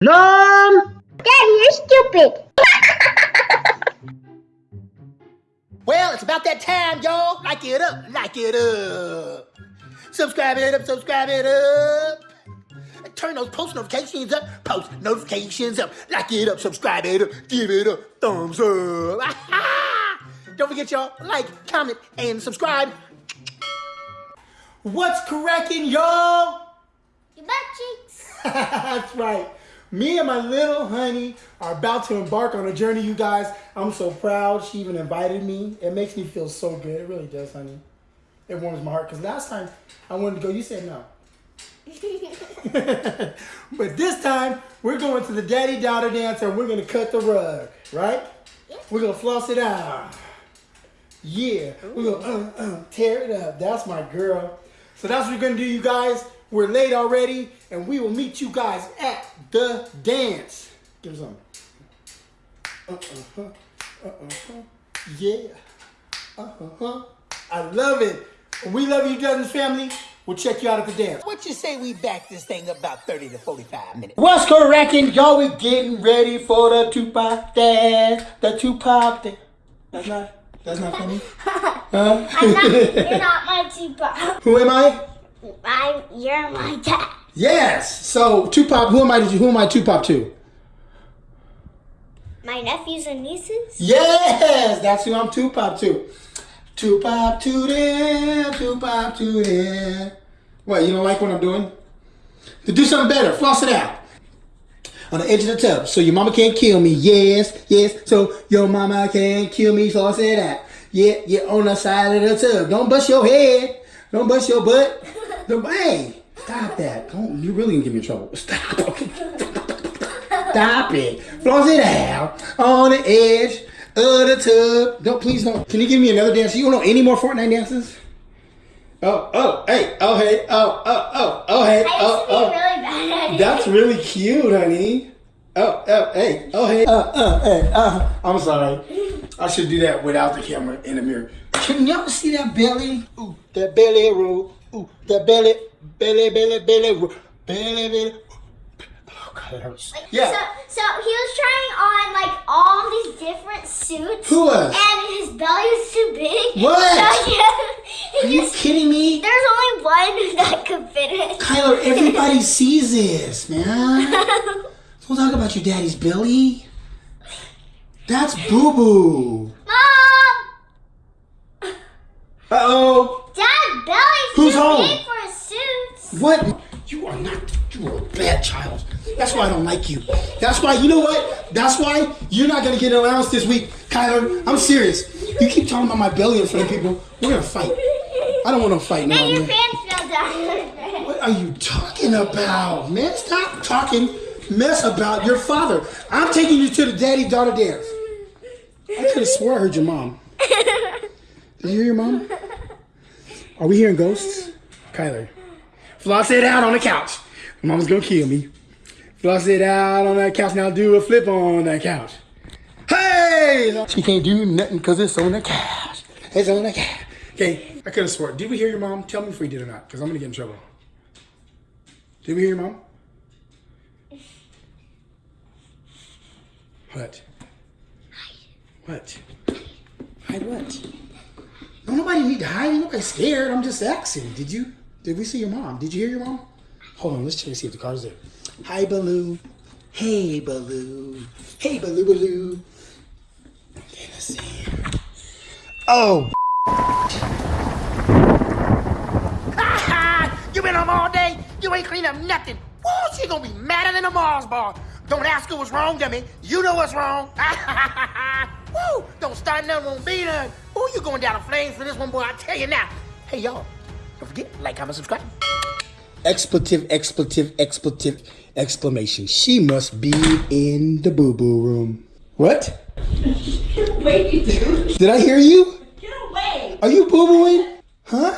Mom! Daddy, you're stupid. Well, it's about that time, y'all. Like it up, like it up. Subscribe it up, subscribe it up. Turn those post notifications up, post notifications up. Like it up, subscribe it up, give it a thumbs up. Don't forget, y'all, like, comment, and subscribe. What's cracking, y'all? Your butt cheeks. That's right. Me and my little honey are about to embark on a journey, you guys. I'm so proud she even invited me. It makes me feel so good. It really does, honey. It warms my heart because last time I wanted to go, you said no. but this time, we're going to the daddy daughter dance and we're going to cut the rug, right? We're going to floss it out. Yeah, we're going to uh, uh, tear it up. That's my girl. So that's what we're going to do, you guys. We're late already, and we will meet you guys at the dance. Give us some. Uh-uh-huh. Uh-uh-huh. Yeah. Uh-huh. I love it. We love you, Dozens family. We'll check you out at the dance. What you say we back this thing about 30 to 45 minutes? What's cracking? Y'all, we getting ready for the Tupac dance. The Tupac dance. That's not, that's not funny? Huh? I'm not, you're not my Tupac. Who am I? I'm, you're my dad. Yes. So Tupac, who am I? Who am I Tupac to? My nephews and nieces? Yes, that's who I'm Tupac to. Tupac to them, Tupac to them. What? You don't like what I'm doing? To do something better, floss it out. On the edge of the tub, so your mama can't kill me. Yes, yes. So your mama can't kill me. Floss it out. Yeah, yeah. On the side of the tub. Don't bust your head. Don't bust your butt. Don't, hey, stop that. Don't. You really gonna get me in trouble. Stop. Stop it. Floss it out on the edge of the tub. Don't please don't. Can you give me another dance? You don't know any more Fortnite dances? Oh, oh, hey, oh, hey, oh, oh, oh, oh, hey, oh, oh. really bad at it. That's really cute, honey. Oh, oh, hey, oh, hey, uh, uh, hey, uh. I'm sorry. I should do that without the camera in the mirror. Can y'all see that belly? Ooh, that belly roll. Ooh, that belly, belly, belly, belly. Belly, belly. Oh, God, it hurts. Yeah. So, so he was trying on like all these different suits. Who was? And his belly was too big. What? So he, Are you just, kidding me? there's only one that could fit it. Kyler, everybody sees this, man. Don't talk about your daddy's belly. That's boo boo. Mom! Uh oh. Dad, belly's Who's home? for his suits. What? You are not. You are a bad child. That's why I don't like you. That's why. You know what? That's why you're not gonna get an allowance this week, Kyler. I'm serious. You keep talking about my belly in front of people. We're gonna fight. I don't want to fight now, your man. pants fell down. What are you talking about, man? Stop talking mess about your father. I'm taking you to the daddy daughter dance. I could have swore I heard your mom. Did you hear your mom? Are we hearing ghosts? Kyler. Floss it out on the couch. Mama's gonna kill me. Floss it out on that couch. Now do a flip on that couch. Hey! She can't do nothing because it's on the couch. It's on the couch. Okay, I could have swore. Did we hear your mom? Tell me if we did or not, because I'm gonna get in trouble. Did we hear your mom? What? What? Hide what? No, nobody need to hide. Ain't Nobody scared. I'm just asking. Did you? Did we see your mom? Did you hear your mom? Hold on. Let's check and see if the car's there. Hi, Baloo. Hey, Baloo. Hey, Baloo, Baloo. Okay, let's see. Oh. you been home all day? You ain't clean up nothing. Woo, she gonna be madder than a Mars bar. Don't ask her what's wrong, dummy. You know what's wrong. Woo, don't start nothing, won't be done. You going down in flames for this one, boy. I tell you now. Hey, y'all, don't forget, like, comment, subscribe. Expletive, expletive, expletive, exclamation. She must be in the boo-boo room. What? Wait, dude. Did I hear you? Get away. Are you boo-booing? Huh?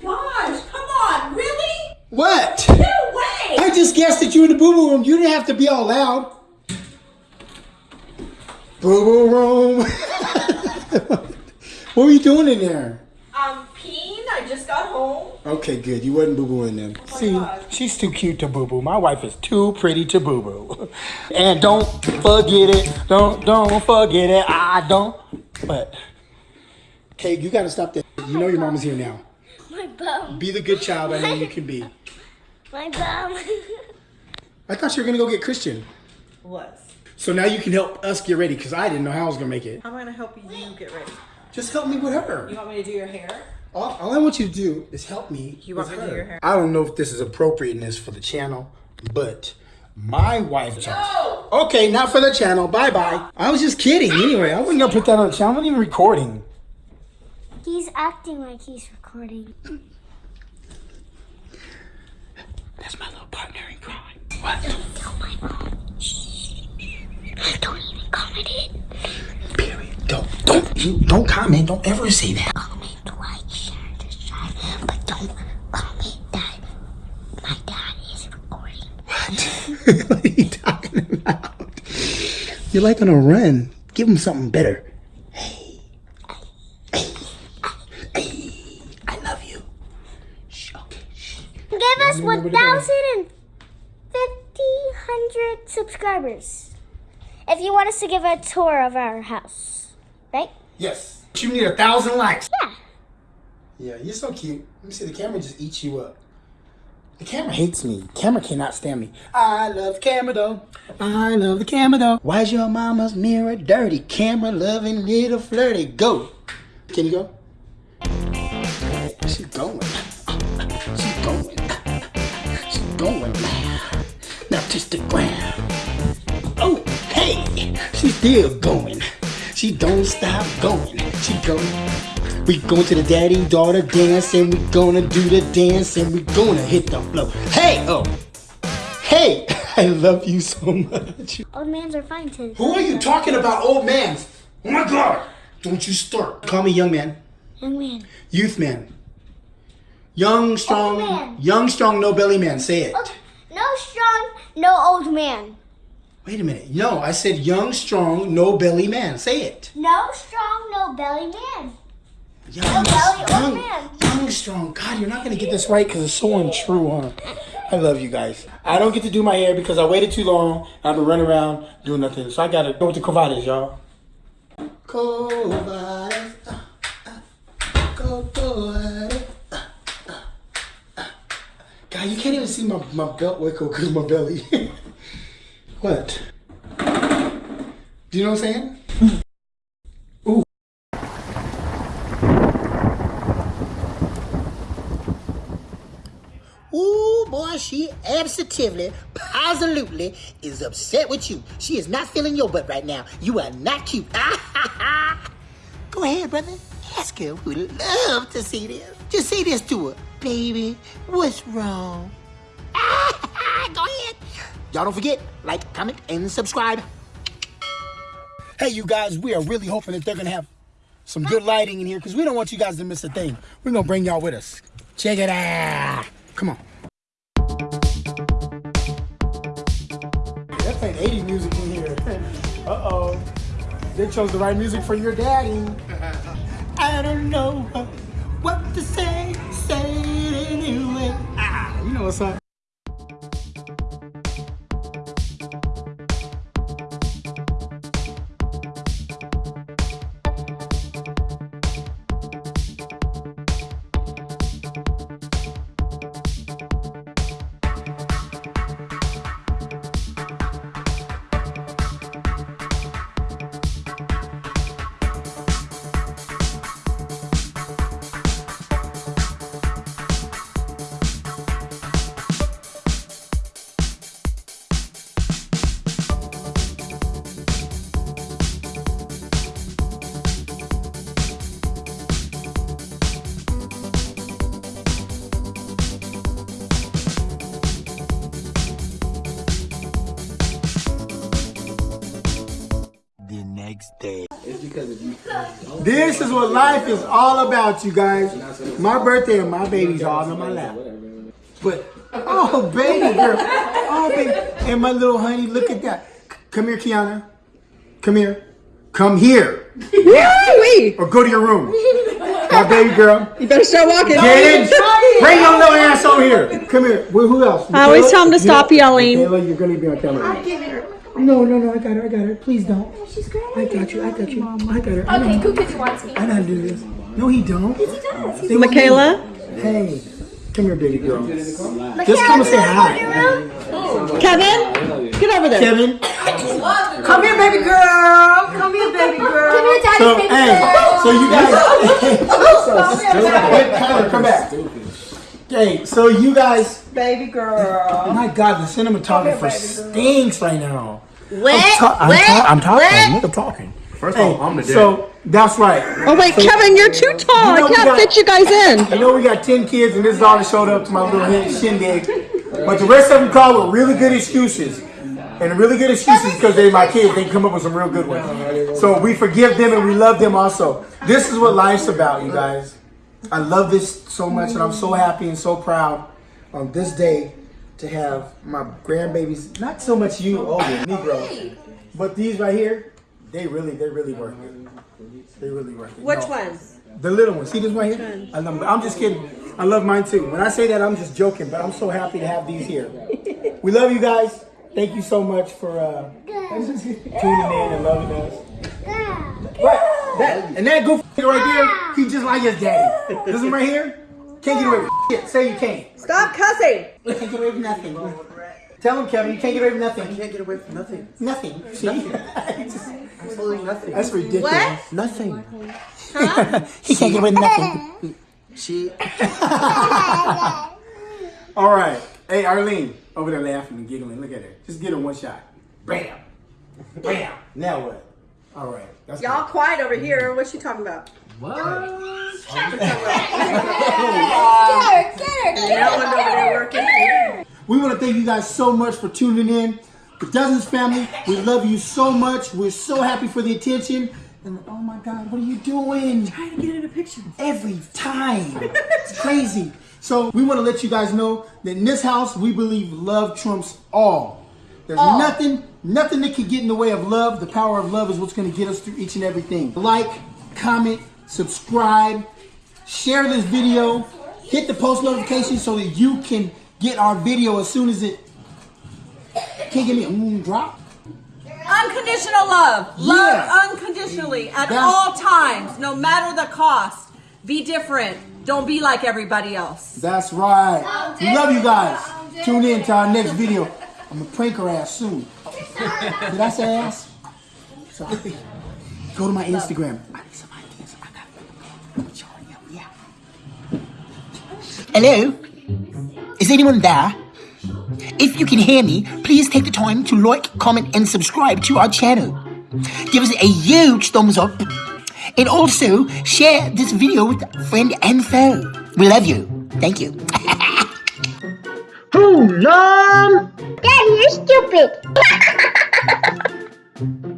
Gosh, come on. Really? What? Get away. I just guessed that you were in the boo-boo room. You didn't have to be all loud. Boo-boo room. what were you doing in there? I I'm peeing. I just got home. Okay, good. You wasn't boo booing them. See, God. she's too cute to boo boo. My wife is too pretty to boo boo. And don't forget it. Don't don't forget it. I don't. But okay, you gotta stop that. You know your mama's here now. My bum. Be the good child I know you can be. My bum. I thought you were gonna go get Christian. Was. So now you can help us get ready because I didn't know how I was gonna make it. How am I gonna help you get ready? Just help me with her. You want me to do your hair? All, all I want you to do is help me. You want with me to do your hair? I don't know if this is appropriateness for the channel, but my wife. No! Okay, not for the channel. Bye bye. I was just kidding. Anyway, I wasn't gonna put that on the channel. I'm not even recording. He's acting like he's recording. That's my little partner in crime. What? Don't tell my mom. Don't even comment it. Period. Don't don't don't comment. Don't ever say that. Comment, like, share, subscribe, but don't comment that my dad is recording. What? what are you talking about? You're like on a run. Give him something better. Hey. Hey. Hey. I love you. Shh, okay. Shh. Give us me know where to go. 1,050 hundred subscribers. If you want us to give a tour of our house, right? Yes. You need a thousand likes. Yeah. Yeah, you're so cute. Let me see. The camera just eats you up. The camera hates me. camera cannot stand me. I love camera though. I love the camera though. Why's your mama's mirror dirty? Camera loving little flirty. Go. Can you go? She's going. She's going. She's going. Now touch the ground. Oh, hey, she's still going. She don't stop going. She going. We going to the daddy daughter dance and we gonna do the dance and we gonna hit the floor. Hey, oh, hey, I love you so much. Old mans are fine too. Who are you talking about, old man? Oh my God! Don't you start. Call me young man, Young man. youth man, young strong, Old man. young strong no belly man. Say it. Oh, no strong, no old man. Wait a minute. No, I said young strong no belly man. Say it. No strong, no belly man. Young, young, young, strong. God, you're not gonna get this right because it's so untrue, huh? I love you guys. I don't get to do my hair because I waited too long. I've been running around doing nothing, so I gotta go with the Covades, y'all. Covades, uh, uh, Covades, uh, uh, uh. God, you can't even see my, my belt wiggle because my belly. what? Do you know what I'm saying? Ooh, boy, she absolutely, positively is upset with you. She is not feeling your butt right now. You are not cute. Go ahead, brother. Ask her. We would love to see this. Just say this to her. Baby, what's wrong? Go ahead. Y'all don't forget, like, comment, and subscribe. Hey, you guys, we are really hoping that they're going to have some good lighting in here because we don't want you guys to miss a thing. We're going to bring y'all with us. Check it out. Come on. That ain't 80 music in here. Uh-oh. They chose the right music for your daddy. I don't know what, what to say. Say it anyway. Ah, you know what's up. This is what life is all about, you guys. My birthday and my baby's all on my lap. But, oh, baby girl. Oh, baby. And my little honey, look at that. Come here, Kiana. Come here. Come here. Wait! Or go to your room. My baby girl. You better start walking. Jaden, bring your little ass over here. Come here. Well, who else? I always Michaela? tell him to stop yelling. Michaela, you're gonna be on camera. No, no, no. I got her. I got her. Please don't. Oh, she's great. I got you. I got you. I got her. I. Okay, cool kids wants me. I know how to do this. No, he don't. He does. They want me- Michaela, Hey, come here, baby girl. Just come and say hi. Kevin, get over there. Kevin. Come here, baby girl. Come here, baby girl. Come here, daddy, So, baby hey, girl. so you guys. Kyler, come back. Okay, so you guys. Baby girl. My God, the cinematographer stinks right now. What? I'm, ta- I'm, ta- I'm talking. I'm talking. First Hey, of all, I'm the dad. so that's right. Oh wait, Kevin, you're too tall. You know I can't got- fit you guys in. You know we got ten kids, and this is all that showed up to my little shindig. But the rest of them called with really good excuses, and really good excuses because they're my kids. They come up with some real good ones. So we forgive them and we love them also. This is what life's about, you guys. I love this so much, and I'm so happy and so proud on this day to have my grandbabies. Not so much you, older Negro, but these right here. They really, they really work it. They really work it. Which No. ones? The little ones. See this one here? I love, I'm just kidding. I love mine too. When I say that, I'm just joking, but I'm so happy to have these here. We love you guys. Thank you so much for uh, tuning in and loving us. Right. That, and that goofy right there, he just like his daddy. This one right here, can't get away with shit. Say you can't. Stop cussing. You can't get away with nothing. Tell him, Kevin, you can't get away with nothing. You can't get away from nothing. Nothing. See? Just- Absolutely nothing. That's ridiculous. What? Nothing. he can't get away with nothing. She. All right. Hey, Arlene, over there laughing and giggling. Look at her. Just get her one shot. Bam. Bam. Now what? All right. That's Y'all quiet over here. What's she talking about? Working. We want to thank you guys so much for tuning in. The Dozens family, we love you so much. We're so happy for the attention. And oh my God, what are you doing? Trying to get in a picture. Every time. It's crazy. So we want to let you guys know that in this house, we believe love trumps all. There's nothing, nothing that can get in the way of love. The power of love is what's going to get us through each and everything. Like, comment, subscribe, share this video, hit the post notification so that you can get our video as soon as it. Can you give me a mm, drop? Unconditional love. Love Yeah. unconditionally at That's- all times, no matter the cost. Be different. Don't be like everybody else. That's right. We love you guys. Tune in to our next video. I'm gonna prank her ass soon. Did I say ass? Sorry. Go to my Instagram. I need some ideas. I got yeah, yeah. Hello? Is anyone there? If you can hear me, please take the time to like, comment, and subscribe to our channel. Give us a huge thumbs up. And also, share this video with friend and foe. We love you. Thank you. Boom, Mom! Dad, you're stupid!